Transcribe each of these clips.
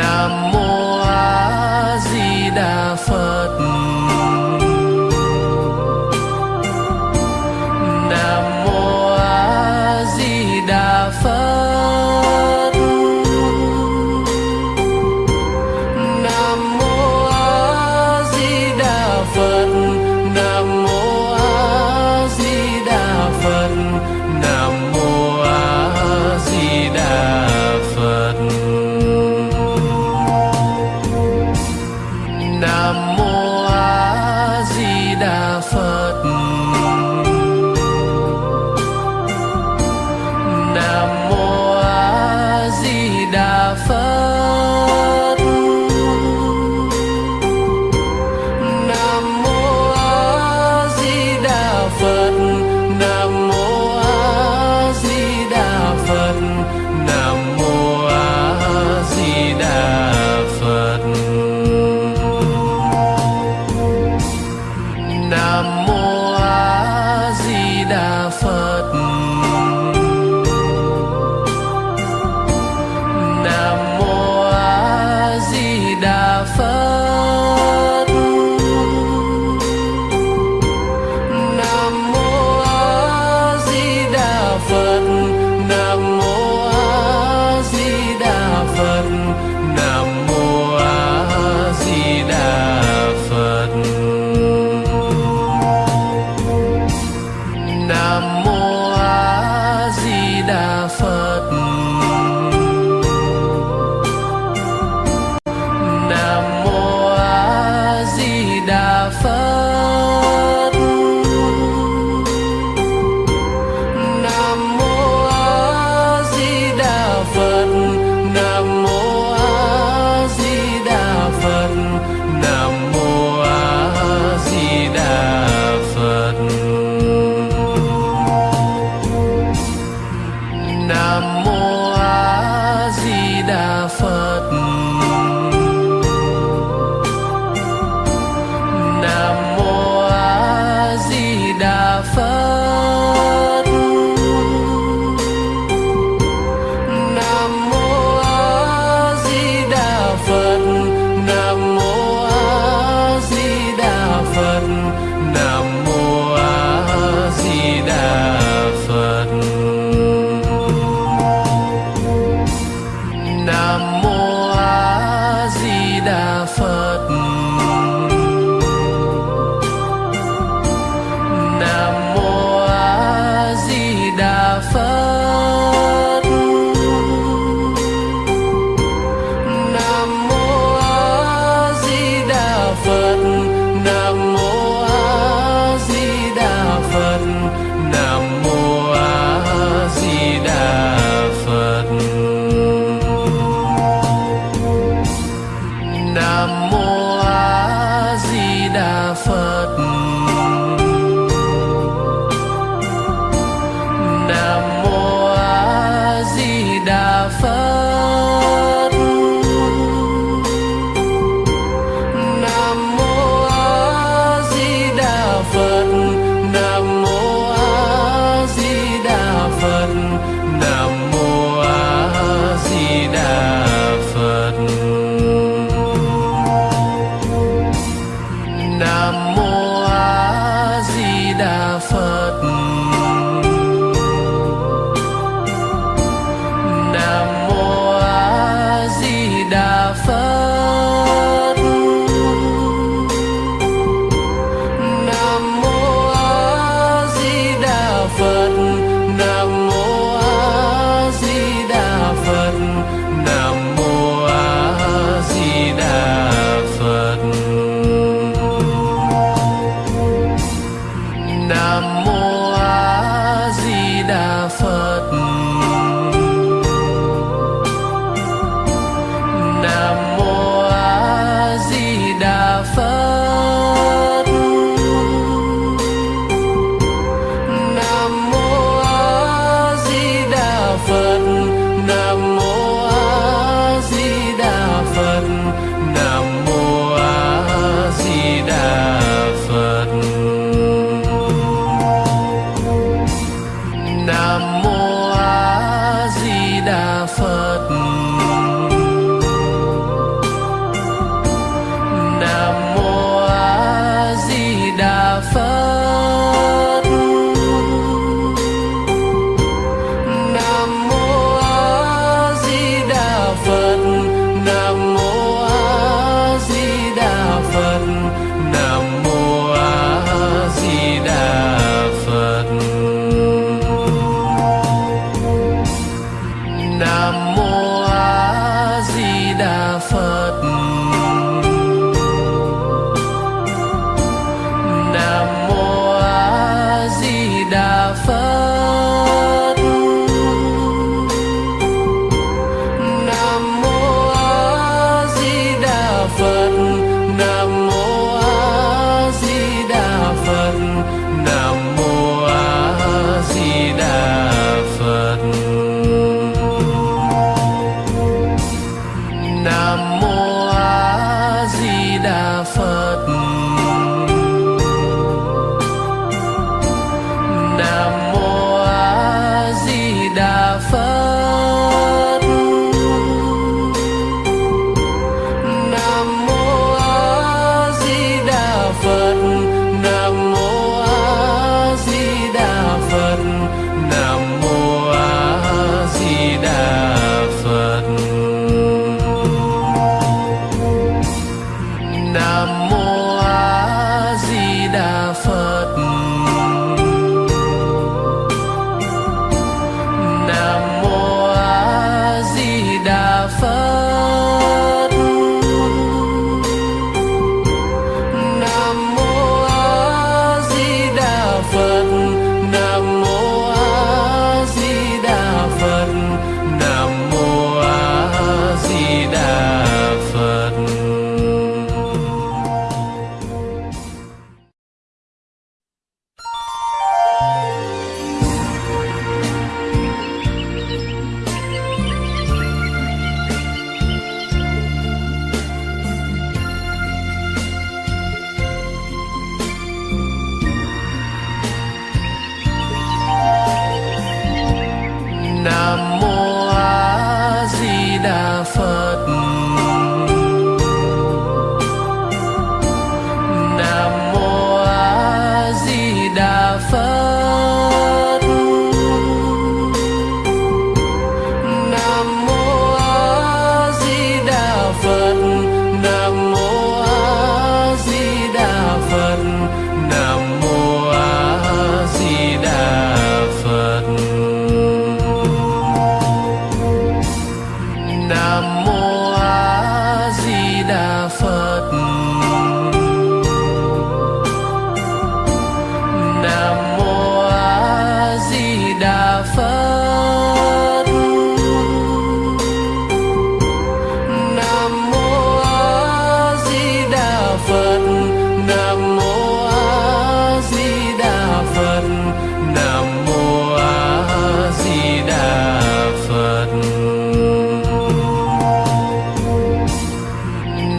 nam mô a di đà phật.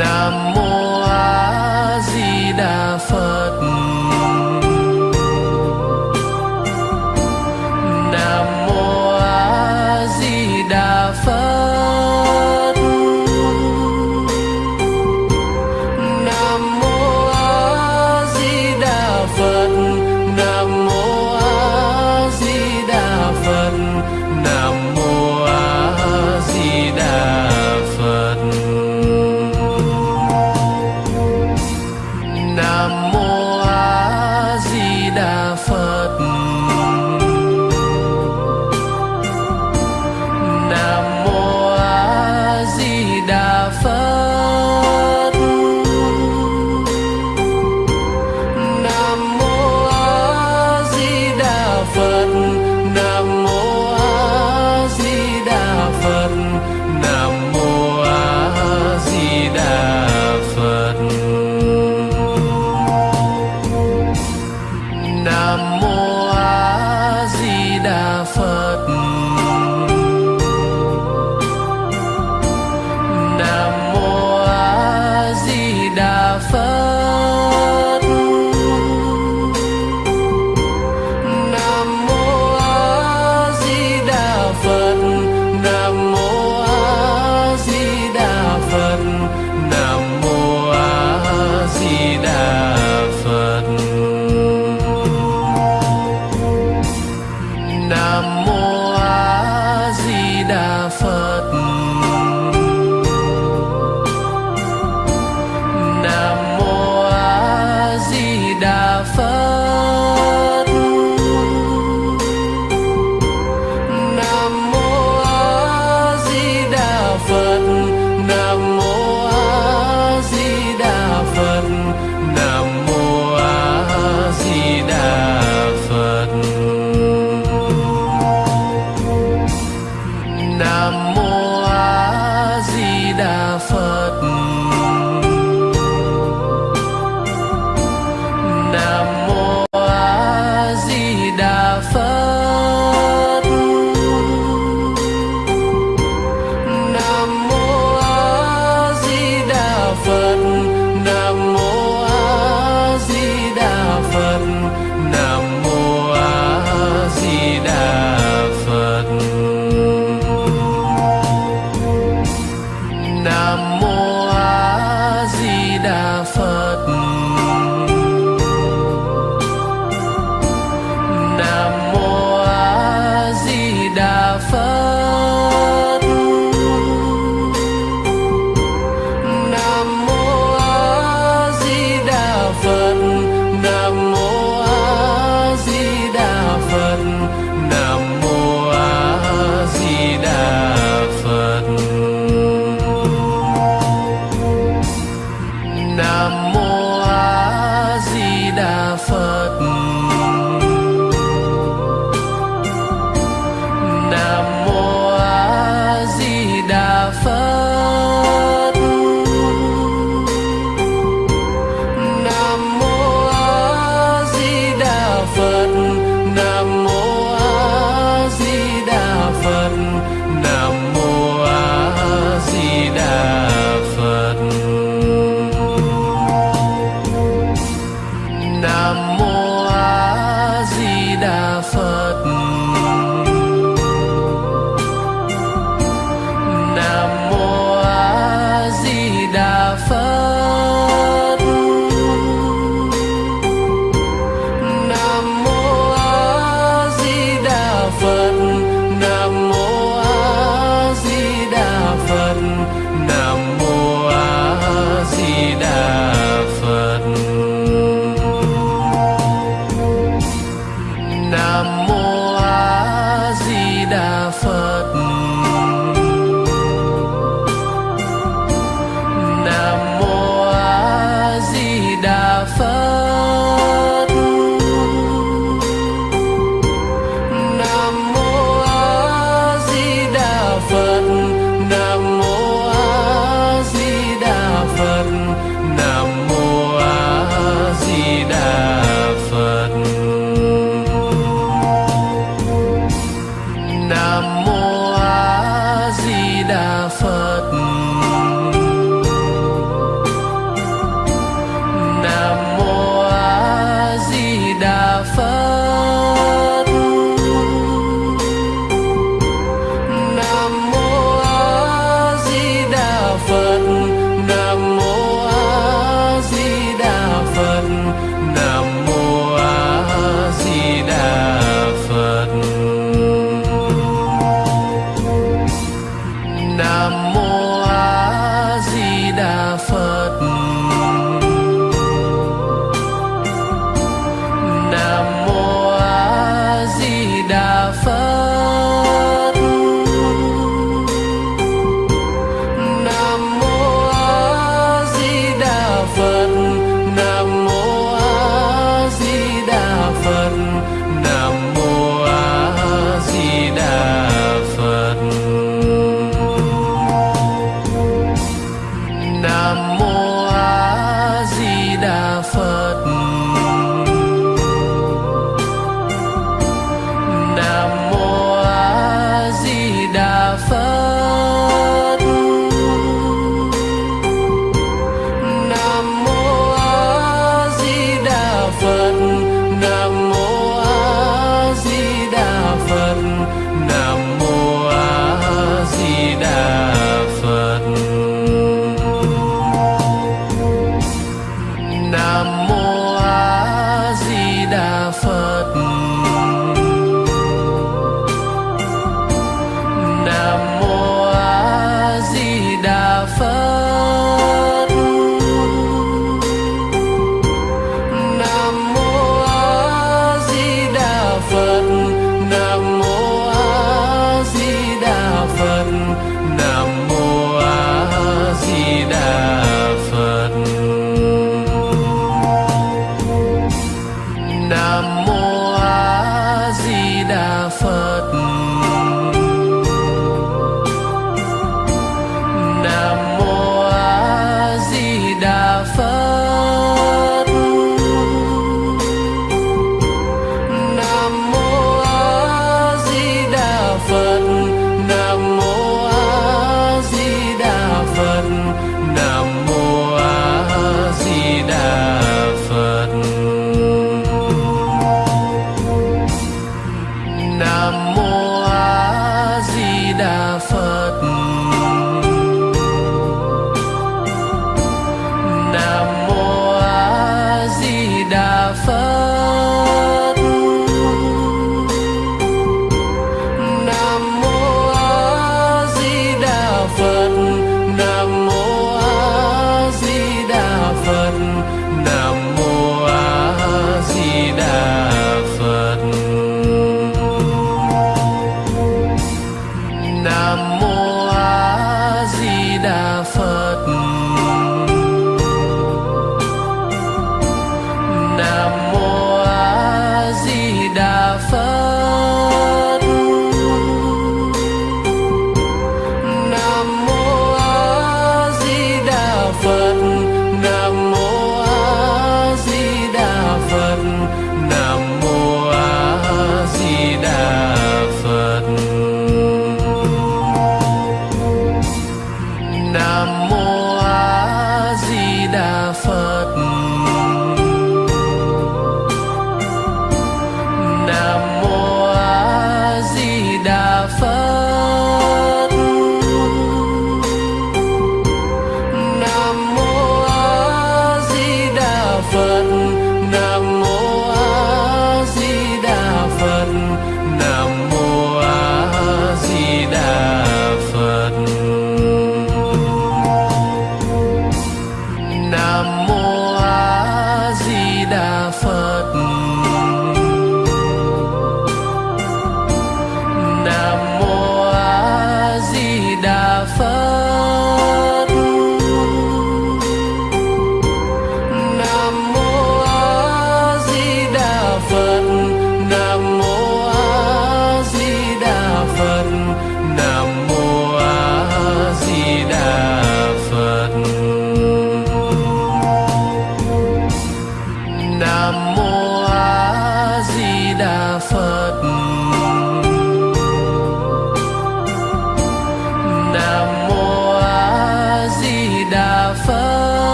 enamoré.